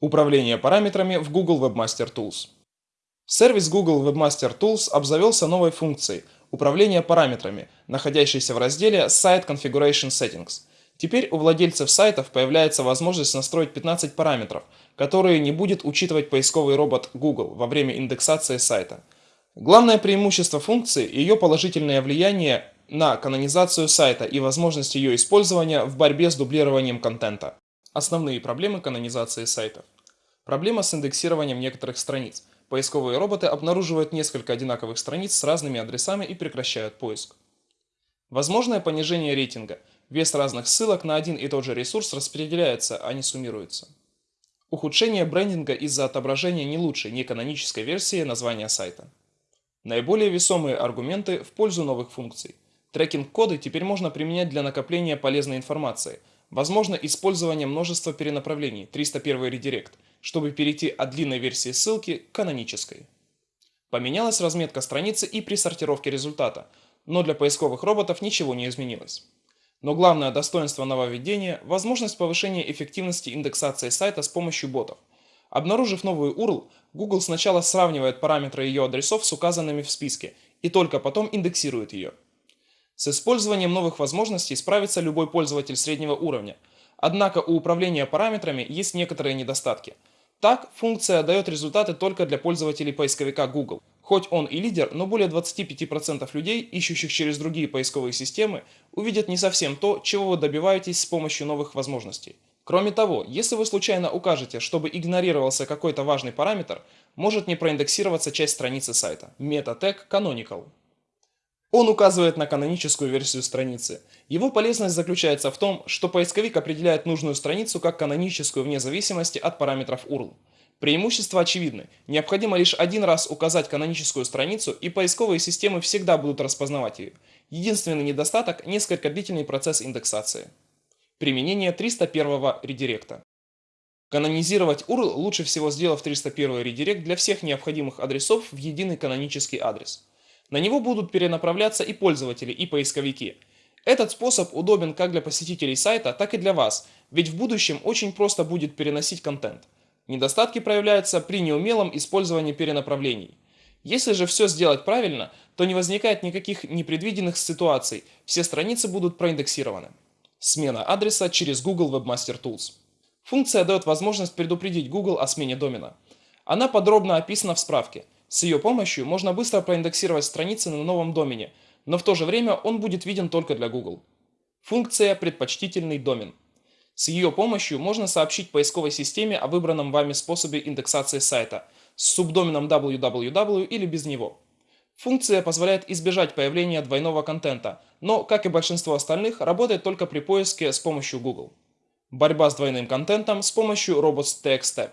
Управление параметрами в Google Webmaster Tools. Сервис Google Webmaster Tools обзавелся новой функцией управления параметрами, находящейся в разделе Site Configuration Settings. Теперь у владельцев сайтов появляется возможность настроить 15 параметров, которые не будет учитывать поисковый робот Google во время индексации сайта. Главное преимущество функции – ее положительное влияние на канонизацию сайта и возможность ее использования в борьбе с дублированием контента. Основные проблемы канонизации сайтов. Проблема с индексированием некоторых страниц. Поисковые роботы обнаруживают несколько одинаковых страниц с разными адресами и прекращают поиск. Возможное понижение рейтинга. Вес разных ссылок на один и тот же ресурс распределяется, а не суммируется. Ухудшение брендинга из-за отображения не лучшей, не канонической версии названия сайта. Наиболее весомые аргументы в пользу новых функций. Трекинг-коды теперь можно применять для накопления полезной информации – Возможно использование множества перенаправлений 301 редирект, чтобы перейти от длинной версии ссылки к канонической. Поменялась разметка страницы и при сортировке результата, но для поисковых роботов ничего не изменилось. Но главное достоинство нововведения – возможность повышения эффективности индексации сайта с помощью ботов. Обнаружив новую URL, Google сначала сравнивает параметры ее адресов с указанными в списке и только потом индексирует ее. С использованием новых возможностей справится любой пользователь среднего уровня. Однако у управления параметрами есть некоторые недостатки. Так, функция дает результаты только для пользователей поисковика Google. Хоть он и лидер, но более 25% людей, ищущих через другие поисковые системы, увидят не совсем то, чего вы добиваетесь с помощью новых возможностей. Кроме того, если вы случайно укажете, чтобы игнорировался какой-то важный параметр, может не проиндексироваться часть страницы сайта. Meta Canonical. Он указывает на каноническую версию страницы. Его полезность заключается в том, что поисковик определяет нужную страницу как каноническую вне зависимости от параметров URL. Преимущества очевидны. Необходимо лишь один раз указать каноническую страницу, и поисковые системы всегда будут распознавать ее. Единственный недостаток – несколько длительный процесс индексации. Применение 301 редиректа. Канонизировать URL лучше всего сделав 301 редирект для всех необходимых адресов в единый канонический адрес. На него будут перенаправляться и пользователи, и поисковики. Этот способ удобен как для посетителей сайта, так и для вас, ведь в будущем очень просто будет переносить контент. Недостатки проявляются при неумелом использовании перенаправлений. Если же все сделать правильно, то не возникает никаких непредвиденных ситуаций, все страницы будут проиндексированы. Смена адреса через Google Webmaster Tools. Функция дает возможность предупредить Google о смене домена. Она подробно описана в справке – с ее помощью можно быстро проиндексировать страницы на новом домене, но в то же время он будет виден только для Google. Функция «Предпочтительный домен». С ее помощью можно сообщить поисковой системе о выбранном вами способе индексации сайта с субдоменом www или без него. Функция позволяет избежать появления двойного контента, но, как и большинство остальных, работает только при поиске с помощью Google. Борьба с двойным контентом с помощью robots.txt.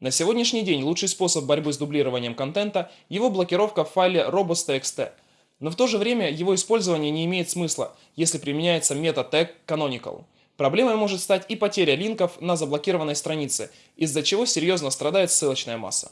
На сегодняшний день лучший способ борьбы с дублированием контента – его блокировка в файле robots.txt. Но в то же время его использование не имеет смысла, если применяется мета-тег canonical. Проблемой может стать и потеря линков на заблокированной странице, из-за чего серьезно страдает ссылочная масса.